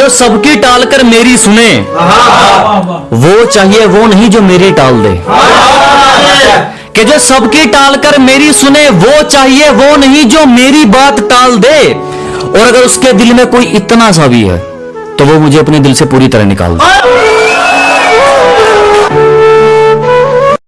जो सबकी टाल कर मेरी सुने, वो चाहिए वो नहीं जो मेरी टाल दे। कि जो सबकी टाल कर मेरी सुने, वो चाहिए वो नहीं जो मेरी बात टाल दे। और अगर उसके दिल में कोई इतना सा भी है तो वो मुझे अपने दिल से पूरी तरह निकाल दे।